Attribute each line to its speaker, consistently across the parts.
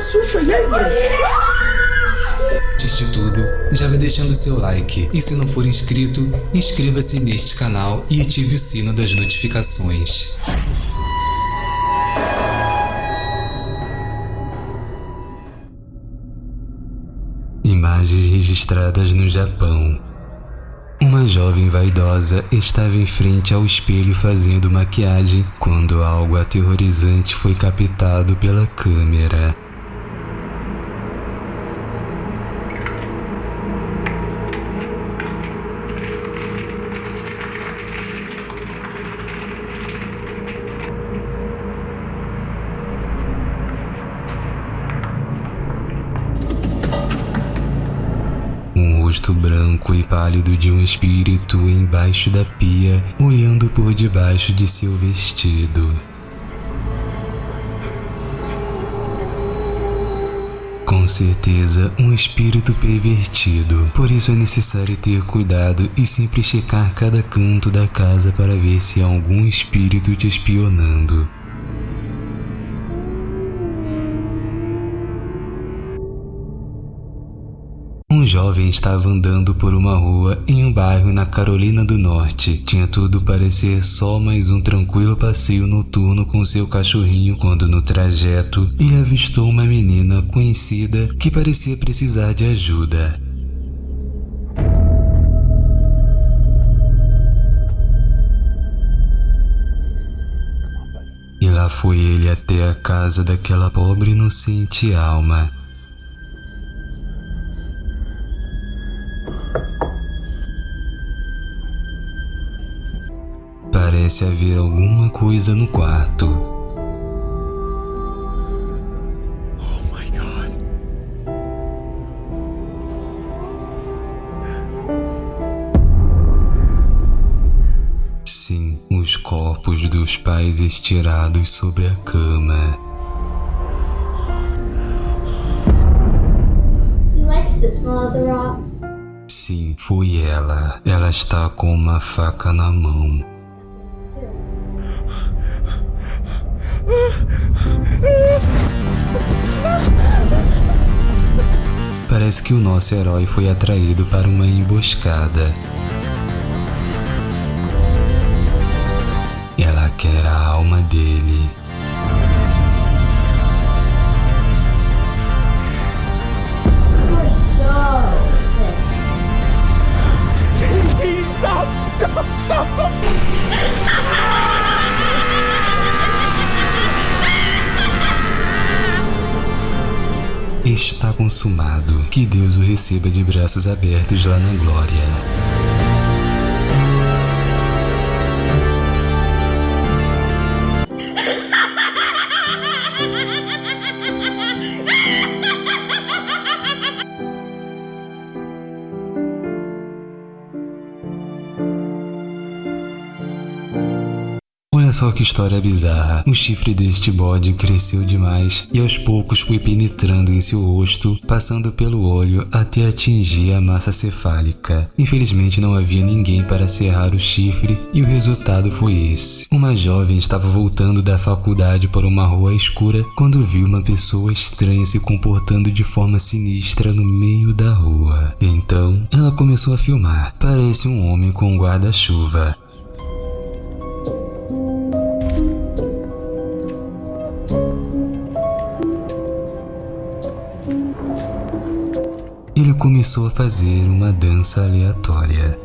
Speaker 1: sucio y aire.
Speaker 2: Antes de tudo, já vai deixando seu like e se não for inscrito, inscreva-se neste canal e ative o sino das notificações. Imagens registradas no Japão. Jovem vaidosa estava em frente ao espelho fazendo maquiagem quando algo aterrorizante foi captado pela câmera. Rosto branco e pálido de um espírito embaixo da pia, olhando por debaixo de seu vestido. Com certeza, um espírito pervertido. Por isso é necessário ter cuidado e sempre checar cada canto da casa para ver se há algum espírito te espionando. Jovem estava andando por uma rua em um bairro na Carolina do Norte. Tinha tudo para ser só mais um tranquilo passeio noturno com seu cachorrinho quando no trajeto ele avistou uma menina conhecida que parecia precisar de ajuda. E lá foi ele até a casa daquela pobre inocente alma. Parece haver alguma coisa no quarto.
Speaker 3: Oh my god.
Speaker 2: Sim, os corpos dos pais estirados sobre a cama.
Speaker 4: He likes the smell of the rock.
Speaker 2: Sim, foi ela. Ela está com uma faca na mão. Parece que o nosso herói foi atraído para uma emboscada. Que Deus o receba de braços abertos lá na glória. Só que história bizarra. O chifre deste bode cresceu demais e aos poucos foi penetrando em seu rosto, passando pelo olho até atingir a massa cefálica. Infelizmente não havia ninguém para serrar o chifre e o resultado foi esse. Uma jovem estava voltando da faculdade por uma rua escura quando viu uma pessoa estranha se comportando de forma sinistra no meio da rua. Então, ela começou a filmar. Parece um homem com um guarda-chuva. Começou a fazer uma dança aleatória.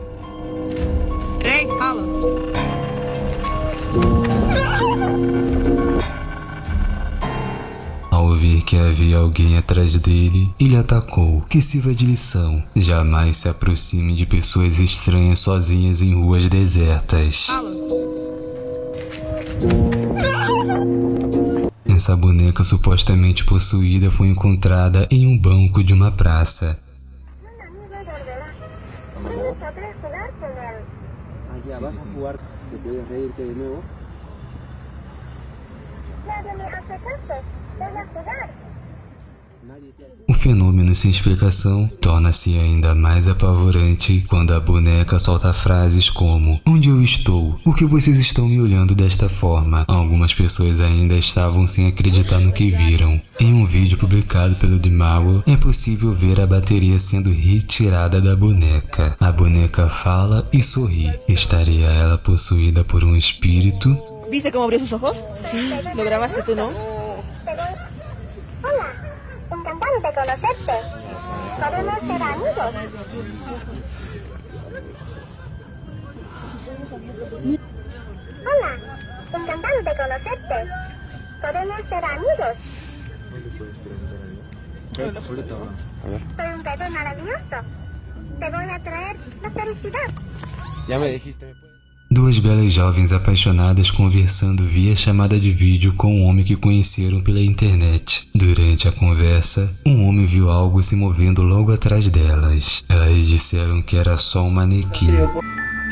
Speaker 5: Ei, fala.
Speaker 2: Ao ver que havia alguém atrás dele, ele atacou. Que sirva de lição. Jamais se aproxime de pessoas estranhas sozinhas em ruas desertas. Essa boneca supostamente possuída foi encontrada em um banco de uma praça.
Speaker 6: Ya vas a jugar, te puedes reírte de nuevo.
Speaker 7: Nadie me hace caso. Ven a jugar.
Speaker 2: O fenômeno sem explicação torna-se ainda mais apavorante quando a boneca solta frases como Onde eu estou? Por que vocês estão me olhando desta forma? Algumas pessoas ainda estavam sem acreditar no que viram. Em um vídeo publicado pelo Dimao, é possível ver a bateria sendo retirada da boneca. A boneca fala e sorri. Estaria ela possuída por um espírito?
Speaker 5: ¿Viste cómo abrió sus ojos? Sí. ¿Lo grabaste tú, no?
Speaker 1: De conocerte. ¿Podemos ser amigos? Hola, encantado de conocerte. ¿Podemos ser amigos? Soy un bebé maravilloso. Te voy a traer la felicidad.
Speaker 6: Ya me dijiste, ¿me puedes?
Speaker 2: Duas belas jovens apaixonadas conversando via chamada de vídeo com um homem que conheceram pela internet. Durante a conversa, um homem viu algo se movendo logo atrás delas. Elas disseram que era só um manequim.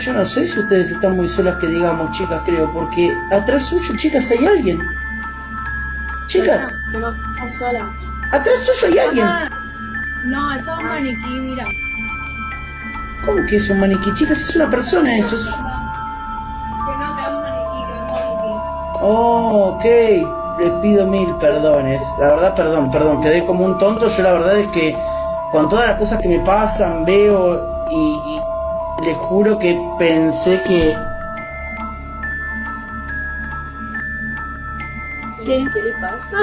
Speaker 7: Yo no sé si ustedes están muy solas que digamos, chicas, creo, porque atrás suyo, chicas, hay alguien. Chicas,
Speaker 4: No, no, sola.
Speaker 7: atrás suyo hay alguien.
Speaker 8: No, eso es un maniquí, mira.
Speaker 7: ¿Cómo que es un maniquí? Chicas, es una persona eso. es- Oh, ok. Les pido mil perdones. La verdad, perdón, perdón. Quedé como un tonto. Yo la verdad es que con todas las cosas que me pasan, veo y, y les juro que pensé que...
Speaker 4: ¿Qué? ¿Qué le pasa?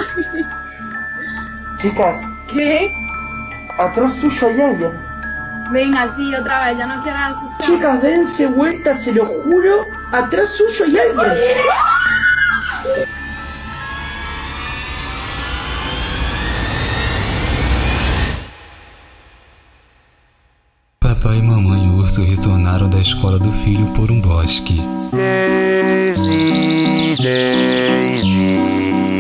Speaker 7: Chicas,
Speaker 8: ¿Qué?
Speaker 7: atrás suyo hay alguien.
Speaker 8: Venga, sí, otra vez, ya no quiero asustar.
Speaker 7: Chicas, dense vuelta, se lo juro. Atrás suyo hay alguien.
Speaker 2: Papai e mamãe urso retornaram da escola do filho por um bosque.
Speaker 3: Daisy, Daisy,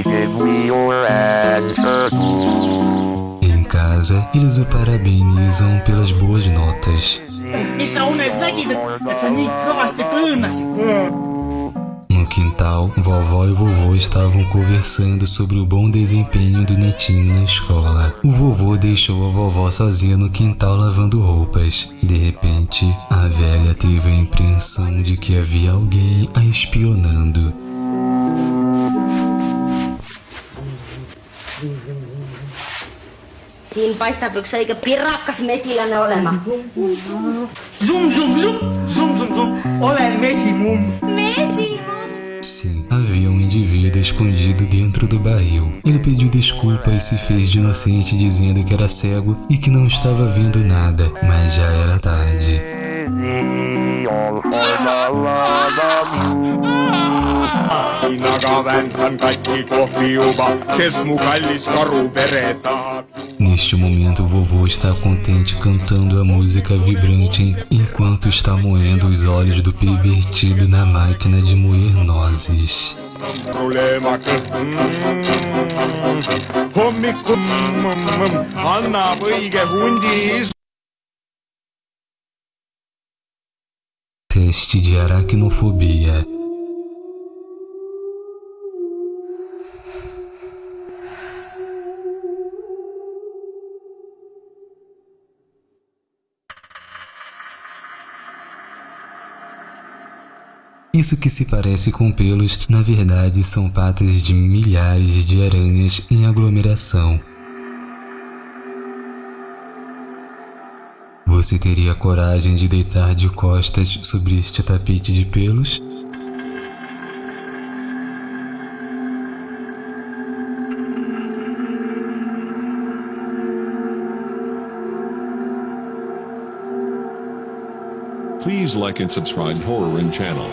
Speaker 3: give me your answer to.
Speaker 2: Em casa, eles o parabenizam pelas boas notas.
Speaker 9: Missä unessa näkit, että sä niin kovasti pyynnäsit?
Speaker 2: No quintal, vovó e vovô estavam conversando sobre o bom desempenho do netinho na escola. O vovô deixou a vovó sozinha no quintal lavando roupas. De repente, a velha teve a impressão de que havia alguém a espionando.
Speaker 10: Siinä paistaako eikö pirakkas mesilänne olema?
Speaker 9: Zoom, zoom, zoom, zoom, zoom, zoom. Olen mesimum.
Speaker 2: Sim, havia um indivíduo escondido dentro do barril. Ele pediu desculpa e se fez de inocente dizendo que era cego e que não estava vendo nada, mas já era tarde.
Speaker 11: Kaikki kohti juba, ses mu kallis karupere tahab.
Speaker 2: Neste momento, vovô está contente cantando a música vibrante enquanto está moendo os olhos do pervertido na máquina de moer nozes. Teste de aracnofobia. Isso que se parece com pelos, na verdade são patas de milhares de aranhas em aglomeração. Você teria coragem de deitar de costas sobre este tapete de pelos?
Speaker 12: Please like and subscribe Horror channel.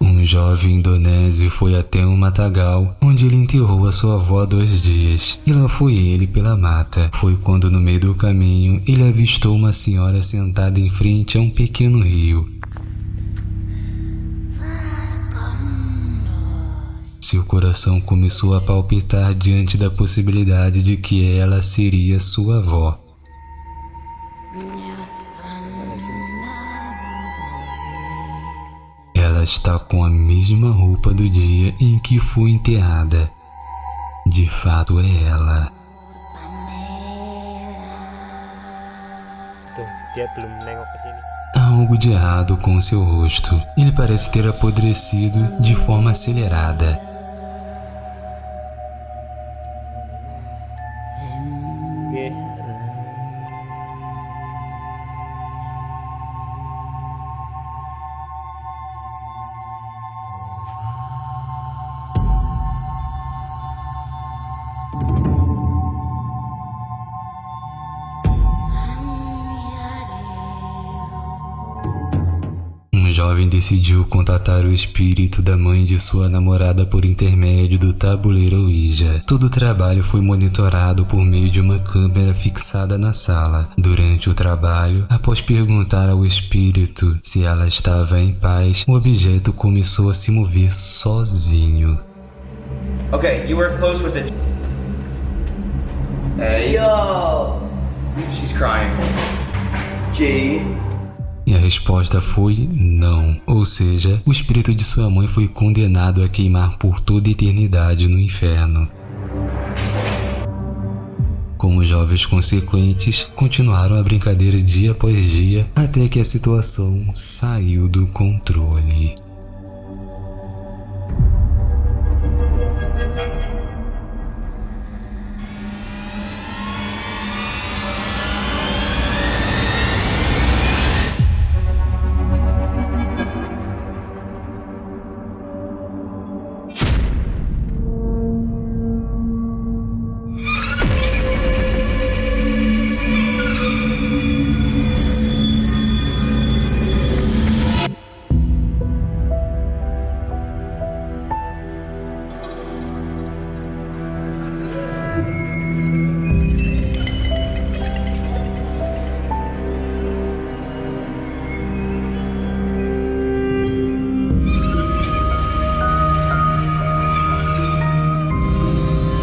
Speaker 2: Um jovem indonésio foi até um matagal, onde ele enterrou a sua avó há dois dias. E lá foi ele pela mata. Foi quando no meio do caminho ele avistou uma senhora sentada em frente a um pequeno rio. Seu coração começou a palpitar diante da possibilidade de que ela seria sua avó. Está com a mesma roupa do dia em que foi enterrada. De fato é ela. Há algo de errado com seu rosto. Ele parece ter apodrecido de forma acelerada.
Speaker 6: Oke.
Speaker 2: Jovem decidiu contatar o espírito da mãe de sua namorada por intermédio do tabuleiro Ouija. Todo o trabalho foi monitorado por meio de uma câmera fixada na sala. Durante o trabalho, após perguntar ao espírito se ela estava em paz, o objeto começou a se mover sozinho.
Speaker 13: Okay, you were close with the. Hey yo! She's crying. G.
Speaker 2: E a resposta foi não. Ou seja, o espírito de sua mãe foi condenado a queimar por toda a eternidade no inferno. Como jovens consequentes, continuaram a brincadeira dia após dia até que a situação saiu do controle.